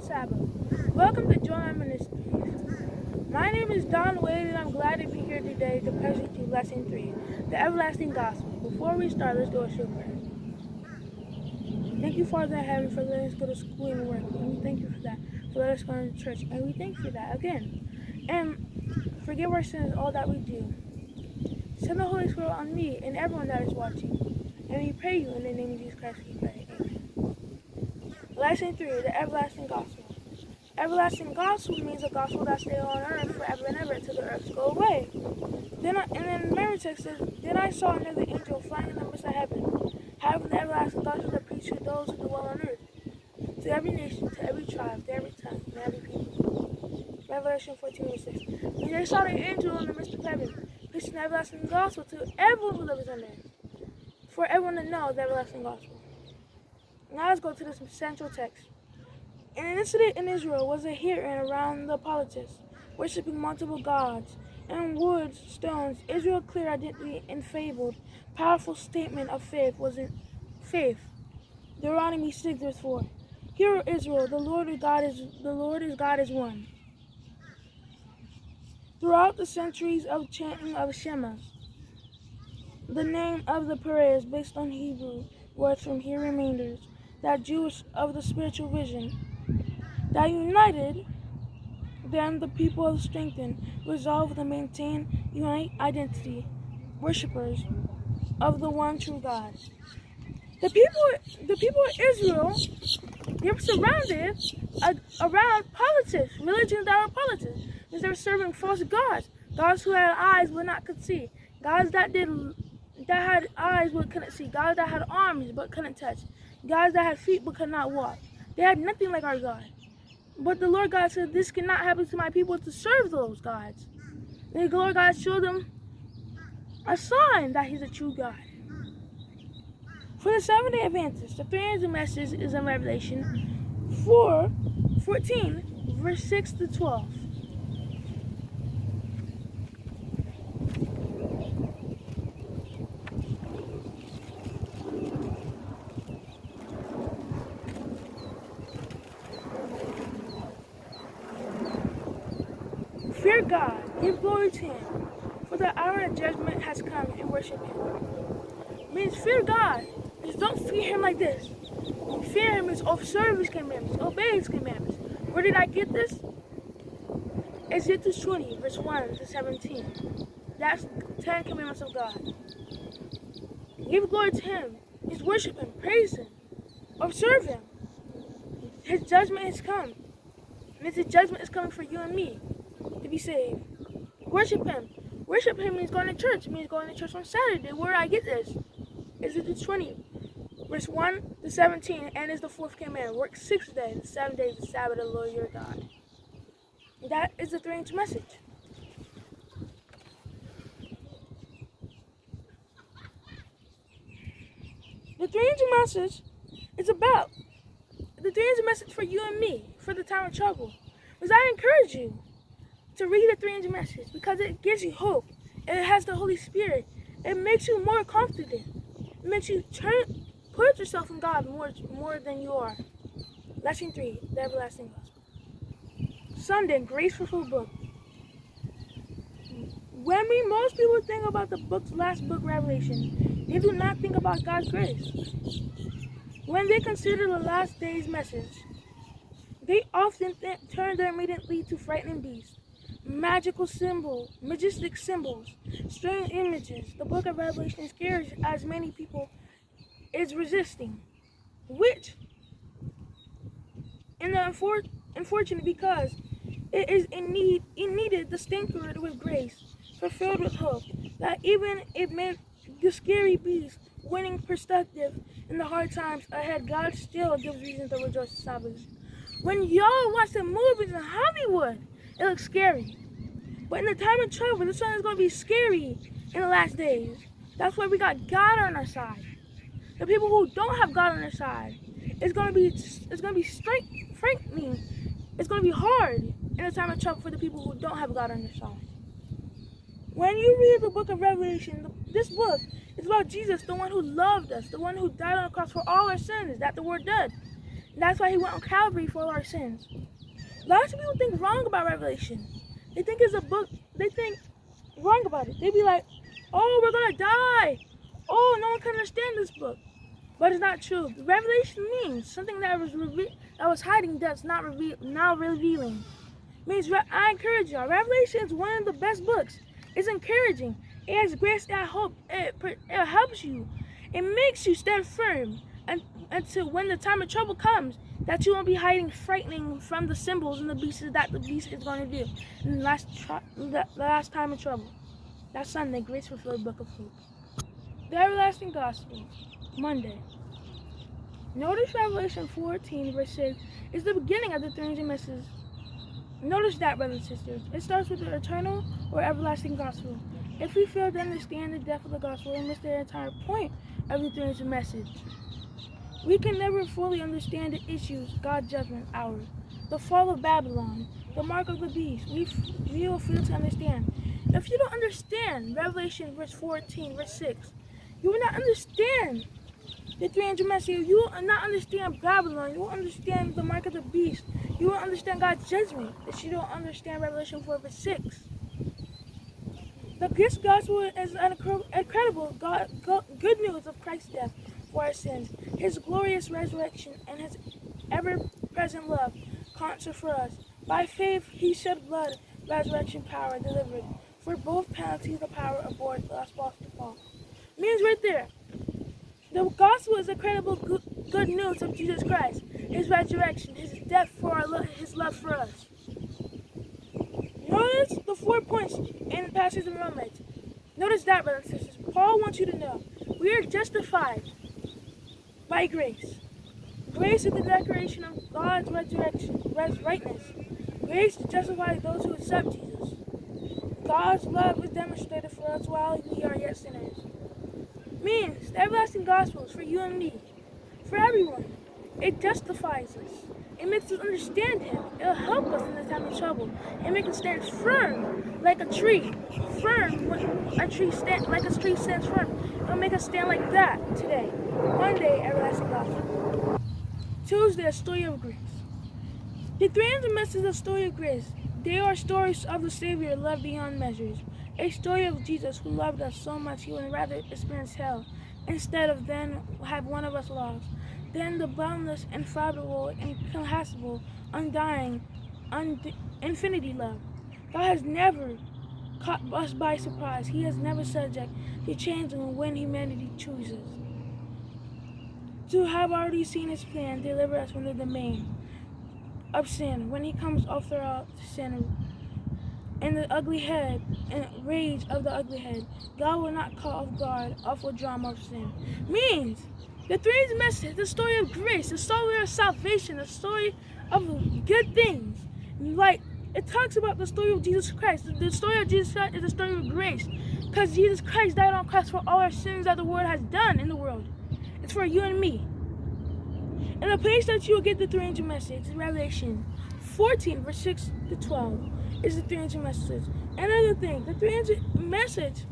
Sabbath. Welcome to Joy Ministries. My name is Don Wade, and I'm glad to be here today to present you Lesson 3, the Everlasting Gospel. Before we start, let's do a short prayer. Thank you, Father in heaven, for letting us go to school and work. And we thank you for that, for letting us go to church. And we thank you for that again. And forgive our sins, all that we do. Send the Holy Spirit on me and everyone that is watching. And we pray you in the name of Jesus Christ, we pray. Lesson 3, the Everlasting Gospel. Everlasting gospel means a gospel that stays on earth forever and ever until the earth go away. Then, I, and then memory text says, Then I saw another angel flying in the midst of heaven, having the everlasting gospel to preach to those who dwell on earth, to every nation, to every tribe, to every tongue, and every people. Revelation 14 and 6. And they saw the angel in the midst of heaven, preaching the everlasting gospel to everyone who lives on earth, for everyone to know the everlasting gospel. Now let's go to the central text. An incident in Israel was a hearing around the politics, worshipping multiple gods. In wood, stones, Israel's clear identity and fabled, powerful statement of faith was in faith. Deuteronomy 6 verse 4. Hear Israel, the Lord is God is the Lord is God is one. Throughout the centuries of chanting of Shema, the name of the prayer is based on Hebrew words from here remainders, that Jewish of the spiritual vision that united then the people of strengthened, resolved to maintain unite identity, worshippers of the one true God. The people, the people of Israel, they were surrounded uh, around politics, religions that were politics, because they were serving false gods, gods who had eyes but not could see, gods that did that had eyes but couldn't see, gods that had arms but couldn't touch, gods that had feet but could not walk. They had nothing like our God. But the Lord God said, this cannot happen to my people to serve those gods. And the Lord God showed them a sign that he's a true God. For the Seventh-day Adventists, the three angel message is in Revelation 4, 14, verse 6 to 12. Fear Give glory to him, for the hour of judgment has come and worship him. Means fear God. Means don't fear him like this. Fear him is observe his commandments, obey his commandments. Where did I get this? Ezekiel 20, verse 1 to 17. That's 10 commandments of God. Give glory to him. Means worship him, praise him, observe him. His judgment has come. Means his judgment is coming for you and me to be saved. Worship him. Worship him means going to church. It means going to church on Saturday. Where do I get this? Is it the 20? Verse 1 to 17, and is the fourth command. Work six days, the seventh day is the Sabbath of the Lord your God. That is the three angel message. The three angel message is about the three angel message for you and me for the time of trouble. Because I encourage you to read the 300 message because it gives you hope. And it has the Holy Spirit. It makes you more confident. It makes you turn, put yourself in God more, more than you are. Lesson 3, the Everlasting Gospel. Sunday, Graceful Book. When we most people think about the book's last book, Revelation, they do not think about God's grace. When they consider the last day's message, they often turn their immediately to frightening beasts magical symbols, majestic symbols, strange images. The book of Revelation scares as many people is resisting, which, in the unfor unfortunate because it is in need, it needed the stinkered with grace, fulfilled with hope, that even it made the scary beast winning perspective in the hard times ahead, God still gives reason to rejoice and salvation. When y'all watch the movies in Hollywood, it looks scary. But in the time of trouble, this one is going to be scary in the last days. That's why we got God on our side. The people who don't have God on their side, it's going to be it's going to be straight, frightening. It's going to be hard in the time of trouble for the people who don't have God on their side. When you read the book of Revelation, this book is about Jesus, the one who loved us, the one who died on the cross for all our sins. That the word does. That's why he went on Calvary for all our sins. Lots of people think wrong about Revelation. They think it's a book, they think wrong about it. They be like, oh, we're gonna die. Oh, no one can understand this book. But it's not true. Revelation means something that was that was hiding that's not reveal now revealing. Means I encourage y'all. Revelation is one of the best books. It's encouraging. It has grace and hope. It, it helps you. It makes you stand firm until when the time of trouble comes, that you won't be hiding, frightening from the symbols and the beasts that the beast is going to do. In the last, the, last time of trouble. That Sunday, Grace Fulfilled Book of Hope. The Everlasting Gospel, Monday. Notice Revelation 14, verse 6 is the beginning of the three angel messages. Notice that, brothers and sisters. It starts with the eternal or everlasting gospel. If we fail to understand the depth of the gospel, we miss the entire point of the three angel message. We can never fully understand the issues, God's judgment, ours. The fall of Babylon, the mark of the beast, we, we will fail to understand. If you don't understand Revelation verse 14, verse 6, you will not understand the 300 message. You will not understand Babylon. You will understand the mark of the beast. You will understand God's judgment if you don't understand Revelation 4, verse 6. The gospel is an incredible God, good news of Christ's death for our sins, his glorious resurrection, and his ever-present love concert for us. By faith, he shed blood, resurrection power delivered. For both penalties, the power the last boss to fall. Means right there. The gospel is incredible good news of Jesus Christ, his resurrection, his death for our lo his love for us. Notice the four points in the passage of Romans. Notice that, brothers and sisters. Paul wants you to know we are justified by grace. Grace is the declaration of God's resurrection, rightness. Grace justifies those who accept Jesus. God's love is demonstrated for us while we are yet sinners. Means the everlasting gospel is for you and me, for everyone. It justifies us. It makes us understand Him. It'll help us in the time of trouble. It makes us stand firm like a tree. Firm, a tree stand like a tree stands firm. It'll make us stand like that today. Monday, everlasting gospel. Tuesday, a story of grace. The 300 messages of story of grace. They are stories of the Savior love beyond measures. A story of Jesus who loved us so much he would rather experience hell instead of then have one of us lost. Then the boundless, infallible, incomparable, undying, und infinity love. God has never caught us by surprise. He has never subject to change when humanity chooses. To have already seen his plan, deliver us from the domain of sin. When he comes after all sin and the ugly head and rage of the ugly head, God will not call off guard awful drama of sin. Means the three message, the story of grace, the story of salvation, the story of good things. Like it talks about the story of Jesus Christ. The story of Jesus Christ is the story of grace. Because Jesus Christ died on cross for all our sins that the world has done in the world. For you and me. And the place that you will get the 300 message Revelation 14, verse 6 to 12 is the 300 message. Another thing, the 300 message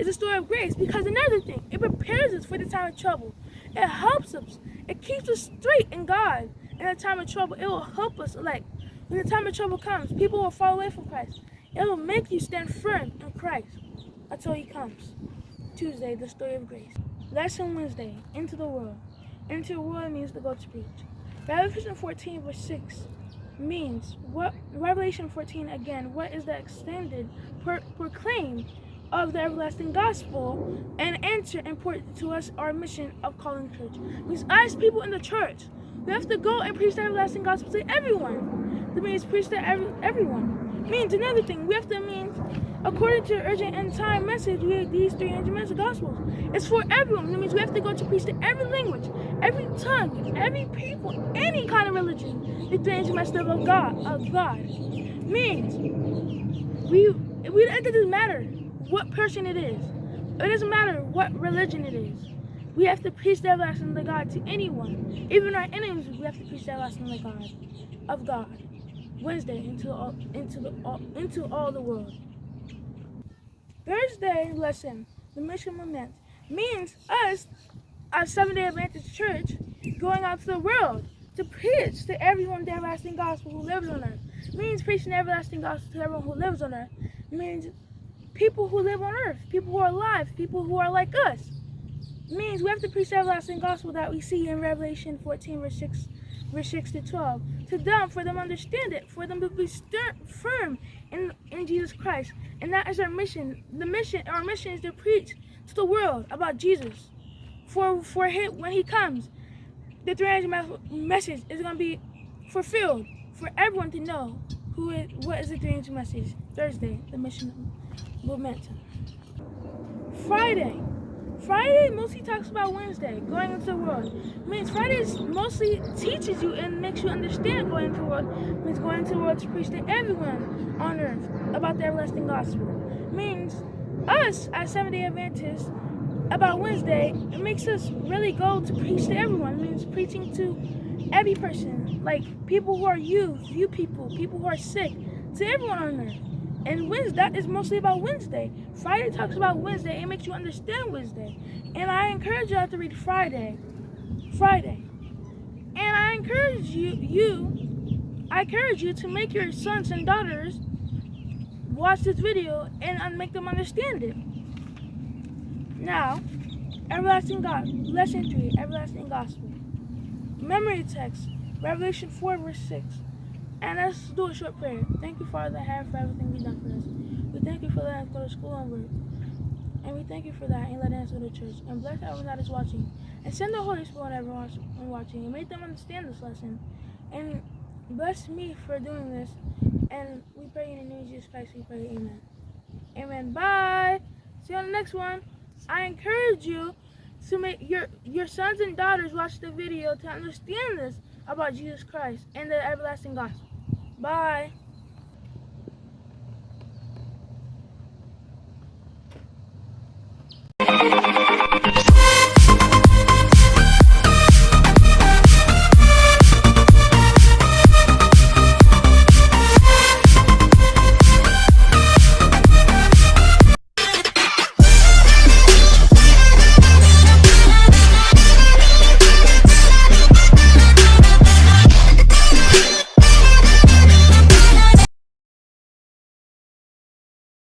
is a story of grace because another thing, it prepares us for the time of trouble. It helps us. It keeps us straight in God in the time of trouble. It will help us, like, when the time of trouble comes, people will fall away from Christ. It will make you stand firm in Christ until he comes. Tuesday, the story of grace. Lesson Wednesday, into the world. Into the world means to go to preach. Revelation 14 verse 6 means what Revelation 14 again, what is the extended per, proclaim of the everlasting gospel and answer important to us our mission of calling church. Means us people in the church, we have to go and preach the everlasting gospel to everyone. That means preach to every, everyone. Means another thing, we have to mean According to the urgent end time message, we have these 300 message gospels. It's for everyone. That means we have to go to preach to every language, every tongue, every people, any kind of religion. The 300 message of God, of God. Means we, we, it doesn't matter what person it is. It doesn't matter what religion it is. We have to preach the everlasting of God to anyone. Even our enemies, we have to preach the everlasting of God, of God. Wednesday into all, into the all, into all the world. Thursday lesson, the mission lament, means us, as Seventh-day Adventist Church, going out to the world to preach to everyone the everlasting gospel who lives on earth. means preaching the everlasting gospel to everyone who lives on earth. means people who live on earth, people who are alive, people who are like us. Means we have to preach the everlasting gospel that we see in Revelation 14, verse 6, verse 6 to 12. To them, for them to understand it, for them to be firm in, in Jesus Christ. And that is our mission. The mission, our mission is to preach to the world about Jesus. For for him when he comes, the 300 message is going to be fulfilled for everyone to know who is what is the 300 message. Thursday, the mission momentum. Friday. Friday mostly talks about Wednesday, going into the world. means Friday mostly teaches you and makes you understand going into the world. means going into the world to preach to everyone on earth about the everlasting gospel. means us as Seventh-day Adventists about Wednesday, it makes us really go to preach to everyone. Means preaching to every person, like people who are youth, you people, people who are sick, to everyone on earth. And Wednesday, that is mostly about Wednesday. Friday talks about Wednesday. It makes you understand Wednesday. And I encourage y'all to read Friday. Friday. And I encourage you, you, I encourage you to make your sons and daughters watch this video and make them understand it. Now, everlasting God, lesson 3, everlasting gospel. Memory text, Revelation 4, verse 6. And let's do a short prayer. Thank you, Father, have for everything you've done for us. We thank you for letting us go to school and work. And we thank you for that and letting us go to church. And bless everyone that is watching. And send the Holy Spirit on everyone watching and make them understand this lesson. And bless me for doing this. And we pray in the name of Jesus Christ, we pray, amen. Amen. Bye. See you on the next one. I encourage you to make your, your sons and daughters watch the video to understand this about Jesus Christ and the everlasting gospel. Bye.